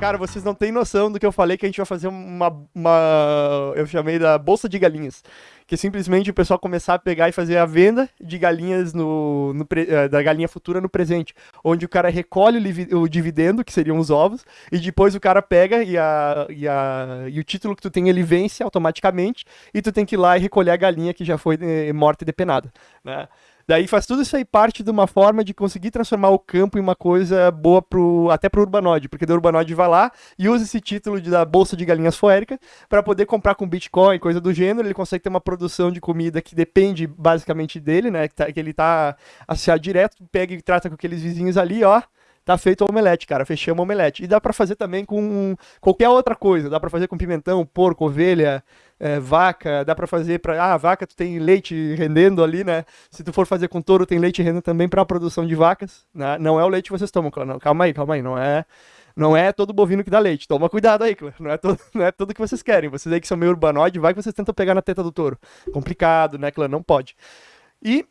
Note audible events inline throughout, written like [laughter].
Cara, vocês não têm noção do que eu falei que a gente vai fazer uma. uma eu chamei da bolsa de galinhas. Que simplesmente o pessoal começar a pegar e fazer a venda de galinhas no, no eh, da galinha futura no presente. Onde o cara recolhe o, o, dividendo, que seriam os ovos, e depois o cara pega e, a, e, a, e o título que tu tem ele vence automaticamente, e tu tem que ir lá e recolher a galinha que já foi eh, morta e depenada. Né? Daí faz tudo isso aí parte de uma forma de conseguir transformar o campo em uma coisa boa pro, até pro urbanoide, porque o urbanoide vai lá e usa esse título de, da bolsa de galinhas foéricas para poder comprar com Bitcoin, coisa do gênero, ele consegue ter uma produção de comida que depende basicamente dele, né, que, tá, que ele tá associado direto, pega e trata com aqueles vizinhos ali, ó, tá feito o omelete, cara. Fechamos o omelete. E dá para fazer também com qualquer outra coisa. Dá para fazer com pimentão, porco, ovelha, é, vaca. Dá para fazer para ah, vaca tu tem leite rendendo ali, né? Se tu for fazer com touro, tem leite rendendo também para produção de vacas. Né? Não é o leite que vocês tomam, não. Calma aí, calma aí. Não é não é todo bovino que dá leite. Toma cuidado aí, Clã. Não é, todo, não é tudo que vocês querem. Vocês aí que são meio urbanoide, vai que vocês tentam pegar na teta do touro. Complicado, né, Clã? Não pode. E.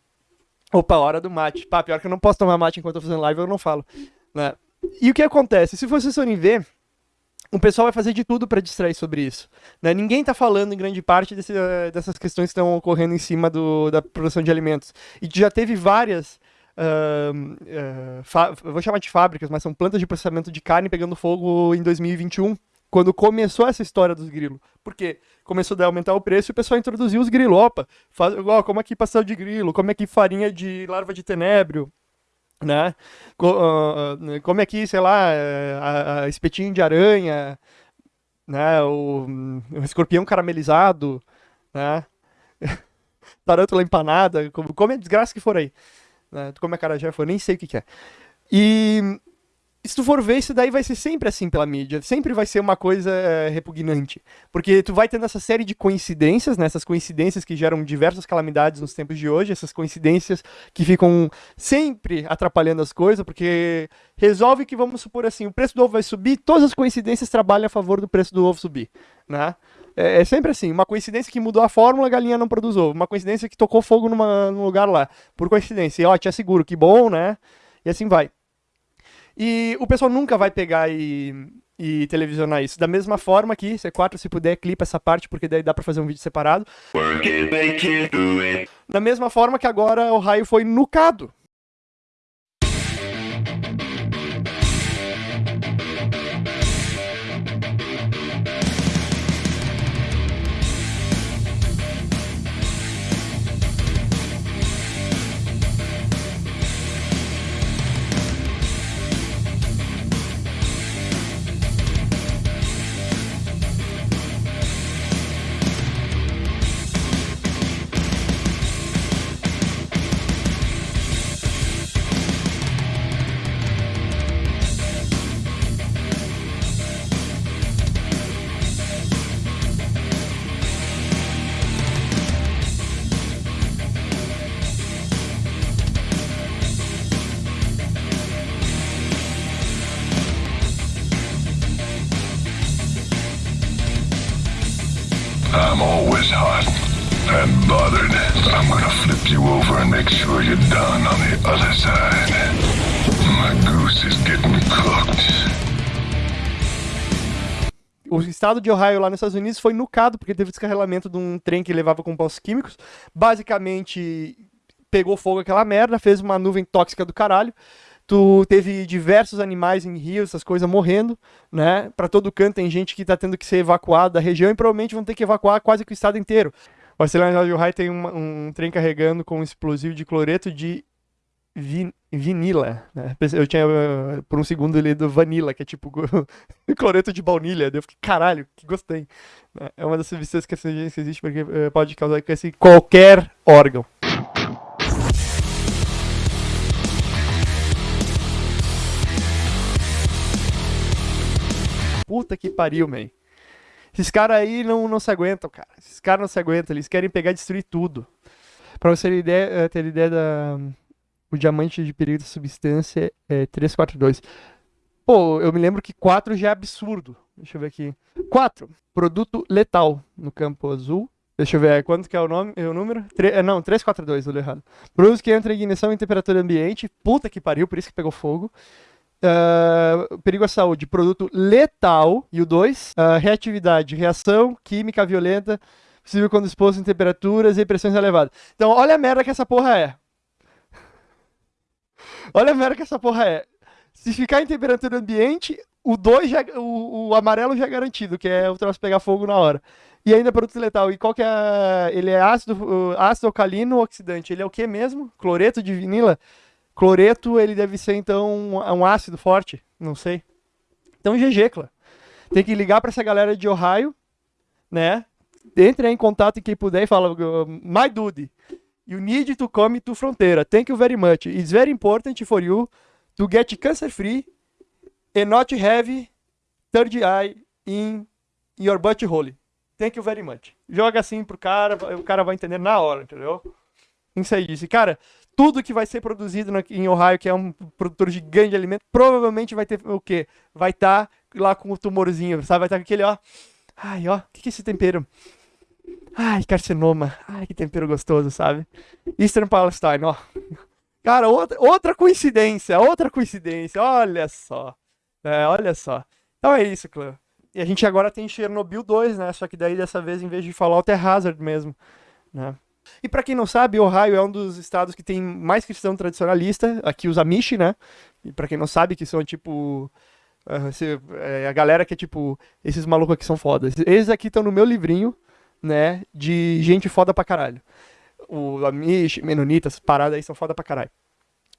Opa, hora do mate. Pá, pior que eu não posso tomar mate enquanto eu tô fazendo live, eu não falo. Né? E o que acontece? Se vocês forem ver, o pessoal vai fazer de tudo para distrair sobre isso. Né? Ninguém está falando em grande parte desse, dessas questões que estão ocorrendo em cima do, da produção de alimentos. E já teve várias. Uh, uh, vou chamar de fábricas, mas são plantas de processamento de carne pegando fogo em 2021, quando começou essa história dos grilos. Por quê? Começou a aumentar o preço e o pessoal introduziu os grilos. Opa, faz, ó, como aqui pastel de grilo, como aqui farinha de larva de tenébrio, né? Como é que, sei lá, é, a, a espetinho de aranha, né? O, o escorpião caramelizado, né? [laughs] Tarântula empanada, come a desgraça que for aí. Né? Tu come a carajé, for, nem sei o que, que é. E se tu for ver, isso daí vai ser sempre assim pela mídia. Sempre vai ser uma coisa é, repugnante. Porque tu vai tendo essa série de coincidências, né? Essas coincidências que geram diversas calamidades nos tempos de hoje, essas coincidências que ficam sempre atrapalhando as coisas, porque resolve que, vamos supor assim, o preço do ovo vai subir, todas as coincidências trabalham a favor do preço do ovo subir, né? É, é sempre assim, uma coincidência que mudou a fórmula, a galinha não produz ovo. Uma coincidência que tocou fogo numa, num lugar lá, por coincidência. E, ó, te asseguro, que bom, né? E assim vai. E o pessoal nunca vai pegar e, e televisionar isso. Da mesma forma que, C4, se puder, clipa essa parte, porque daí dá pra fazer um vídeo separado. Da mesma forma que agora o raio foi nucado. And bothered. I'm gonna flip you over and make sure you're done on the other side. My goose is getting cooked. O estado de Ohio lá nos Estados Unidos foi nucado porque teve descarregamento de um trem que levava compostos químicos. Basicamente, pegou fogo aquela merda, fez uma nuvem tóxica do caralho. Tu teve diversos animais em rios, essas coisas morrendo, né? Para todo canto tem gente que tá tendo que ser evacuada da região e provavelmente vão ter que evacuar quase que o estado inteiro. O Arcelor de Ohio tem um, trem carregando com um explosivo de cloreto de vin, vinila. Né? Eu tinha por um segundo lido vanila, que é tipo [laughs] cloreto de baunilha. Eu fiquei, caralho, que gostei. É uma das substâncias que existe porque eh, pode causar câncer em qualquer órgão. Puta que pariu, man. Esses caras aí não, não se aguentam, cara. Esses caras não se aguentam. Eles querem pegar e destruir tudo. Pra você ter ideia, eh, ter ideia da. O diamante de perigo da substância é 342. Pô, eu me lembro que 4 já é absurdo. Deixa eu ver aqui. 4. Produto letal no campo azul. Deixa eu ver, quanto que é o, nome, é o número? Tre é, não, 342, eu li errado. Produto que entra em ignição em temperatura ambiente. Puta que pariu, por isso que pegou fogo. Uh, perigo à saúde, produto letal. E o 2, uh, reatividade, reação química violenta, possível quando exposto em temperaturas e pressões elevadas. Então, olha a merda que essa porra é. [laughs] olha a merda que essa porra é. Se ficar em temperatura ambiente, o 2 já, o, o, amarelo já é garantido, que é o troço pegar fogo na hora. E ainda produto letal. E qual que é. Ele é ácido, ácido alcalino oxidante? Ele é o que mesmo? Cloreto de vinila? Cloreto, ele deve ser, então, um ácido forte. Não sei. Então, GG, claro. Tem que ligar para essa galera de Ohio, né? Entre em contato em quem puder e fala, my dude, you need to come to fronteira. Thank you very much. It's very important for you to get cancer free and not have third eye in your butthole. Thank you very much. Joga assim pro cara, o cara vai entender na hora, entendeu? Isso aí disse. Cara, tudo que vai ser produzido em Ohio, que é um produtor gigante de alimento, provavelmente vai ter o quê? Vai estar tá lá com o tumorzinho, sabe? Vai estar tá com aquele, ó. Ai, ó, o que, que é esse tempero? Ai, carcinoma. Ai, que tempero gostoso, sabe? Eastern Palestine, ó. Cara, outra, outra coincidência, outra coincidência, olha só. É, olha só. Então é isso, clã. E a gente agora tem Chernobyl 2, né? Só que daí dessa vez, em vez de Fallout, é Hazard mesmo, né? E para quem não sabe, Ohio é um dos estados que tem mais cristão tradicionalista, aqui os Amish, né? E para quem não sabe, que são tipo é, a galera que é tipo esses malucos aqui são fodas. Eles aqui estão no meu livrinho, né, de gente foda pra caralho. O Amish, Menonitas, paradas aí são foda pra caralho.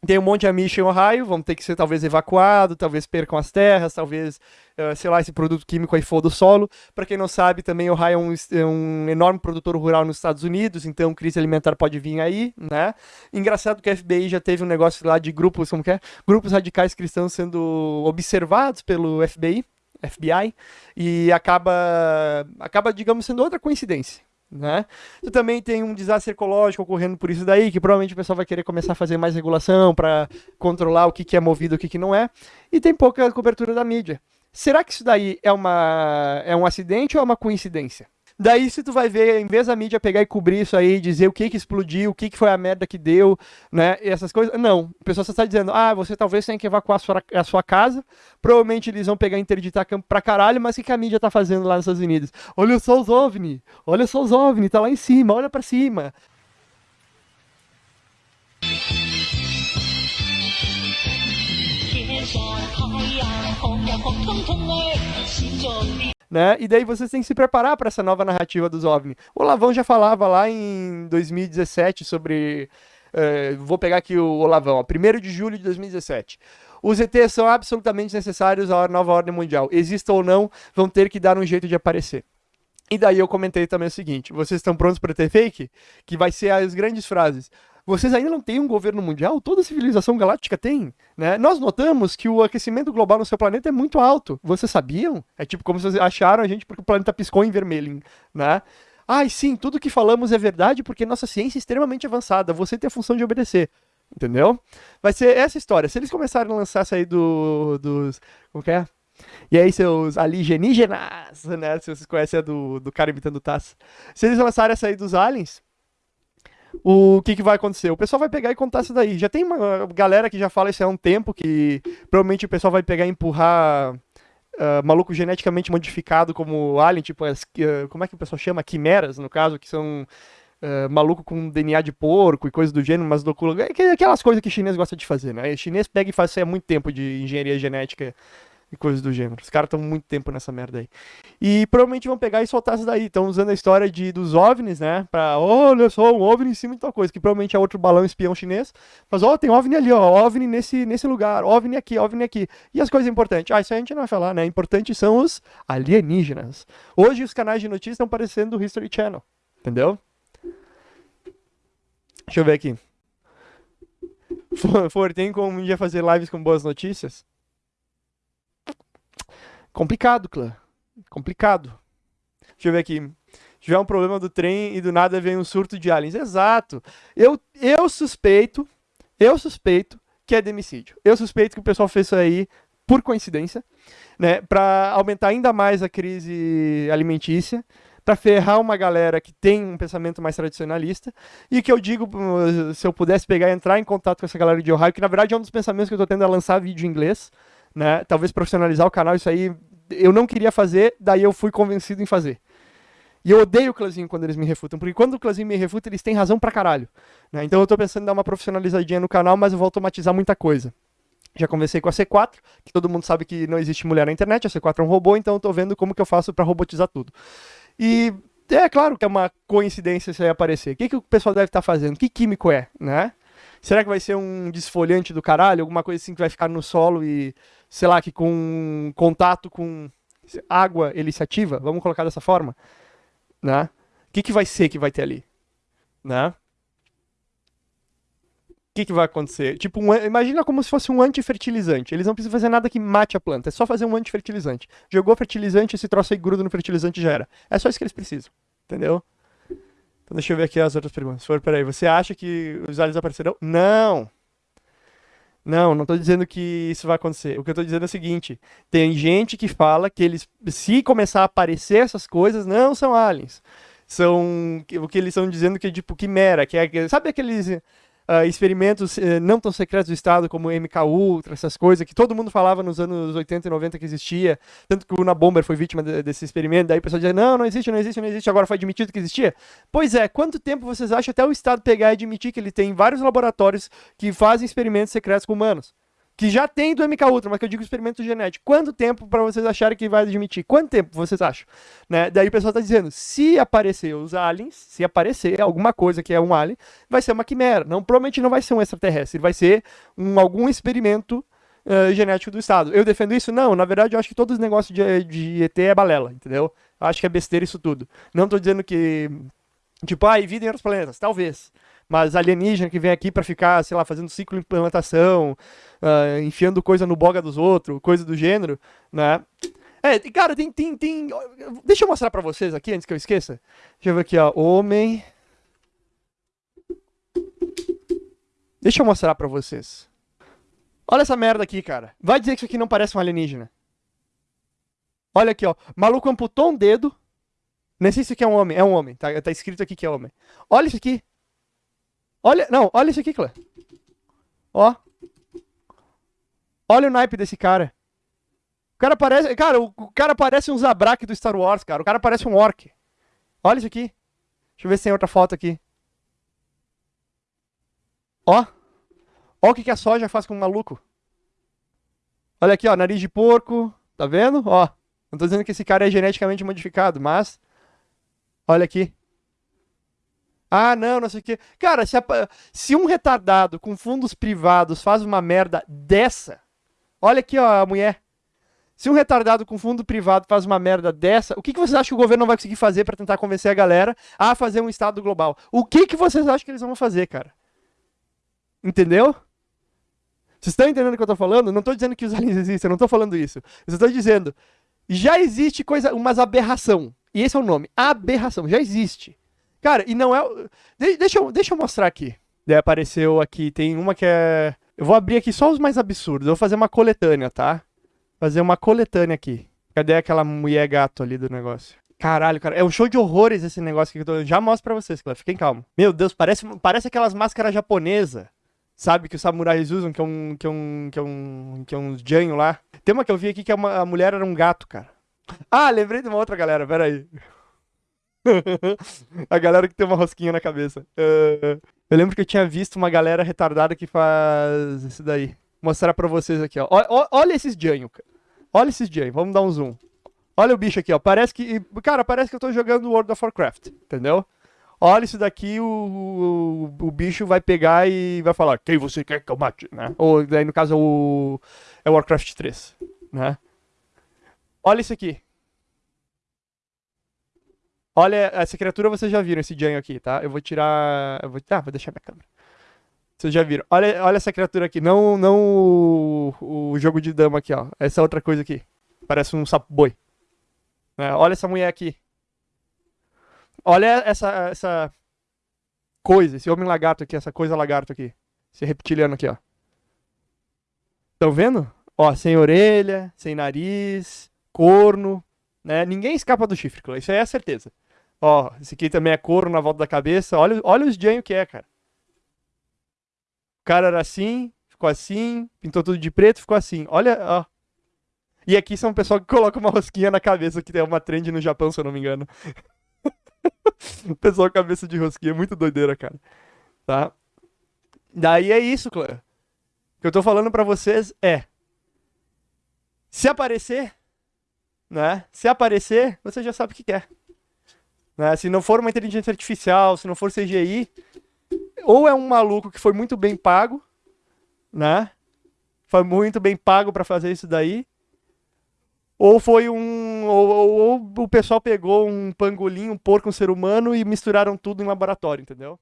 Tem um monte de Amish em Ohio, vão ter que ser talvez evacuados, talvez percam as terras, talvez, uh, sei lá, esse produto químico aí for do solo. Para quem não sabe, também Ohio é um, é um, enorme produtor rural nos Estados Unidos, então crise alimentar pode vir aí, né? Engraçado que a FBI já teve um negócio lá de grupos, como que é? Grupos radicais cristãos sendo observados pelo FBI, FBI, e acaba, acaba, digamos, sendo outra coincidência, né? Também tem um desastre ecológico ocorrendo por isso daí, que provavelmente o pessoal vai querer começar a fazer mais regulação para controlar o que, que é movido e o que, que não é, e tem pouca cobertura da mídia. Será que isso daí é, uma, é um acidente ou é uma coincidência? Daí, se tu vai ver, em vez da mídia pegar e cobrir isso aí, dizer o que que explodiu, o que que foi a merda que deu, né, e essas coisas, não. O pessoal só está dizendo, ah, você talvez tenha que evacuar a sua, a sua casa, provavelmente eles vão pegar e interditar campo pra caralho, mas o que, que a mídia tá fazendo lá nos Estados Unidos? Olha só os OVNI, olha só os OVNI, tá lá em cima, olha para cima. Né? E daí vocês têm que se preparar para essa nova narrativa dos OVNI. O Lavão já falava lá em 2017 sobre. Uh, vou pegar aqui o Olavão, ó, 1 de julho de 2017. Os ETs são absolutamente necessários à nova ordem mundial. Exista ou não, vão ter que dar um jeito de aparecer. E daí eu comentei também o seguinte: vocês estão prontos para ter fake? Que vai ser as grandes frases. Vocês ainda não têm um governo mundial? Toda civilização galáctica tem, né? Nós notamos que o aquecimento global no seu planeta é muito alto. Vocês sabiam? É tipo como vocês acharam a gente porque o planeta piscou em vermelho, né? Ai, sim, tudo que falamos é verdade porque nossa ciência é extremamente avançada. Você tem a função de obedecer. Entendeu? Vai ser essa história. Se eles começarem a lançar essa aí do, dos. Como que é? E aí, seus alienígenas, né? Se vocês conhecem a do, do cara imitando o Taz. Se eles lançarem essa aí dos aliens, o que, que vai acontecer? O pessoal vai pegar e contar isso daí. Já tem uma galera que já fala isso há um tempo, que provavelmente o pessoal vai pegar e empurrar uh, maluco geneticamente modificado como alien, tipo, as, uh, como é que o pessoal chama? Quimeras, no caso, que são uh, maluco com DNA de porco e coisas do gênero, mas loucura. É aquelas coisas que o chinês gosta de fazer, né? O chinês pega e faz isso há muito tempo de engenharia genética e coisas do gênero. Os caras estão muito tempo nessa merda aí. E provavelmente vão pegar e soltar isso daí. Estão usando a história de, dos OVNIs, né? Pra, olha só, um OVNI em cima de tal coisa. Que provavelmente é outro balão espião chinês. Mas, ó, oh, tem OVNI ali, ó. OVNI nesse, nesse lugar. OVNI aqui, OVNI aqui. E as coisas importantes? Ah, isso a gente não vai falar, né? Importantes são os alienígenas. Hoje os canais de notícias estão parecendo do History Channel. Entendeu? Deixa eu ver aqui. [laughs] For, for tem como um dia fazer lives com boas notícias? Complicado, clã. Complicado. Deixa eu ver aqui. Tiver um problema do trem e do nada vem um surto de aliens. Exato. Eu, eu suspeito, eu suspeito que é demicídio. Eu suspeito que o pessoal fez isso aí por coincidência, né, para aumentar ainda mais a crise alimentícia, para ferrar uma galera que tem um pensamento mais tradicionalista. E que eu digo, uh, se eu pudesse pegar e entrar em contato com essa galera de Ohio, que na verdade é um dos pensamentos que eu tô tendo a lançar vídeo em inglês, né? Talvez profissionalizar o canal, isso aí eu não queria fazer, daí eu fui convencido em fazer. E eu odeio o Clazinho quando eles me refutam, porque quando o Clazinho me refuta, eles têm razão pra caralho. Né? Então eu tô pensando em dar uma profissionalizadinha no canal, mas eu vou automatizar muita coisa. Já conversei com a C4, que todo mundo sabe que não existe mulher na internet, a C4 é um robô, então eu tô vendo como que eu faço para robotizar tudo. E é claro que é uma coincidência isso aí aparecer. O que, que o pessoal deve estar tá fazendo? Que químico é, né? Será que vai ser um desfolhante do caralho? Alguma coisa assim que vai ficar no solo e, sei lá, que com contato com água ele se ativa? Vamos colocar dessa forma? Né? O que, que vai ser que vai ter ali? Né? que, que vai acontecer? Tipo, um, imagina como se fosse um antifertilizante. Eles não precisam fazer nada que mate a planta, é só fazer um antifertilizante. Jogou fertilizante, esse troço aí gruda no fertilizante já era. É só isso que eles precisam, entendeu? Então deixa eu ver aqui as outras perguntas. For, peraí, você acha que os aliens aparecerão? Não! Não, não estou dizendo que isso vai acontecer. O que eu estou dizendo é o seguinte: tem gente que fala que eles, se começar a aparecer essas coisas, não são aliens. São o que eles estão dizendo que é tipo quimera, que é. Sabe aqueles uh, experimentos uh, não tão secretos do Estado, como MK Ultra, essas coisas, que todo mundo falava nos anos 80 e 90 que existia, tanto que o Una Bomber foi vítima de, desse experimento, daí o pessoal dizia, não, não existe, não existe, não existe, agora foi admitido que existia. Pois é, quanto tempo vocês acham até o Estado pegar e admitir que ele tem vários laboratórios que fazem experimentos secretos com humanos? Que já tem do MK Ultra, mas que eu digo experimento genético. Quanto tempo para vocês acharem que vai admitir? Quanto tempo vocês acham? Né? Daí o pessoal está dizendo, se aparecer os aliens, se aparecer alguma coisa que é um alien, vai ser uma quimera. Não, provavelmente não vai ser um extraterrestre, vai ser um, algum experimento uh, genético do Estado. Eu defendo isso? Não, na verdade eu acho que todos os negócios de, de ET é balela, entendeu? Eu acho que é besteira isso tudo. Não estou dizendo que, tipo, ah, vida em outros planetas, talvez mas alienígena que vem aqui para ficar, sei lá, fazendo ciclo de implantação, uh, enfiando coisa no boga dos outros, coisa do gênero, né? É, cara, tem, tem, tem... Deixa eu mostrar pra vocês aqui, antes que eu esqueça. Deixa eu ver aqui, ó. Homem... Deixa eu mostrar pra vocês. Olha essa merda aqui, cara. Vai dizer que isso aqui não parece um alienígena. Olha aqui, ó. Maluco amputou um dedo. Nem sei se isso aqui é um homem. É um homem. Tá, tá escrito aqui que é homem. Olha isso aqui. Olha, não, olha isso aqui, Clã. Ó. Olha o naipe desse cara. O cara parece, cara, o, o cara parece um Zabrak do Star Wars, cara. O cara parece um orc. Olha isso aqui. Deixa eu ver se tem outra foto aqui. Ó. Ó o que, que a soja faz com o maluco. Olha aqui, ó, nariz de porco. Tá vendo? Ó. Não tô dizendo que esse cara é geneticamente modificado, mas... Olha aqui. Ah, não, não sei o quê. Cara, se, a, se um retardado com fundos privados faz uma merda dessa. Olha aqui, ó, a mulher. Se um retardado com fundo privado faz uma merda dessa, o que, que vocês acham que o governo não vai conseguir fazer para tentar convencer a galera a fazer um Estado global? O que, que vocês acham que eles vão fazer, cara? Entendeu? Vocês estão entendendo o que eu tô falando? Não tô dizendo que os aliens existem, eu não tô falando isso. Eu estou dizendo, já existe coisa, umas aberração. E esse é o nome, aberração, já existe. Cara, e não é. De deixa, eu, deixa eu mostrar aqui. Daí apareceu aqui, tem uma que é. Eu vou abrir aqui só os mais absurdos. Eu vou fazer uma coletânea, tá? Fazer uma coletânea aqui. Cadê aquela mulher gato ali do negócio? Caralho, cara, é um show de horrores esse negócio que eu tô... Já mostro pra vocês, Clef, fiquem calmos. Meu Deus, parece, parece aquelas máscaras japonesas, sabe, que os samurais usam, que é um, que é um, que é um, que é um janho lá. Tem uma que eu vi aqui que é uma, a mulher era um gato, cara. Ah, lembrei de uma outra galera, pera aí. [laughs] a galera que tem uma rosquinha na cabeça. Uh, eu lembro que eu tinha visto uma galera retardada que faz isso daí. Vou mostrar pra vocês aqui, ó. Olha, olha esses Janho, Olha esses Janho. Vamos dar um zoom. Olha o bicho aqui, ó. Parece que. Cara, parece que eu tô jogando World of Warcraft. Entendeu? Olha isso daqui, o, o, o, bicho vai pegar e vai falar, quem você quer que eu mate, né? Ou daí no caso o, é Warcraft 3, né? Olha isso aqui. Olha, essa criatura vocês já viram, esse Janho aqui, tá? Eu vou tirar... Eu vou... Ah, vou deixar minha câmera. Vocês já viram. Olha, olha essa criatura aqui. Não, não o, o jogo de dama aqui, ó. Essa outra coisa aqui. Parece um sapo boi. É, olha essa mulher aqui. Olha essa, essa coisa, esse homem lagarto aqui, essa coisa lagarto aqui. Esse reptiliano aqui, ó. Estão vendo? Ó, sem orelha, sem nariz, corno, né? Ninguém escapa do chifre, isso aí é a certeza. Ó, esse aqui também é couro na volta da cabeça. Olha, olha os genho que é, cara. O cara era assim, ficou assim, pintou tudo de preto, ficou assim. Olha, ó. E aqui são o pessoal que coloca uma rosquinha na cabeça, que tem uma trend no Japão, se eu não me engano. [laughs] o pessoal cabeça de rosquinha, muito doideira, cara. Tá? Daí é isso, clã. O que eu tô falando para vocês é se aparecer, né? Se aparecer, você já sabe o que quer. Né? Se não for uma inteligência artificial, se não for CGI, ou é um maluco que foi muito bem pago, né? Foi muito bem pago para fazer isso daí. Ou foi um. Ou, ou, ou, o pessoal pegou um pangolim, um porco, um ser humano e misturaram tudo em laboratório, entendeu?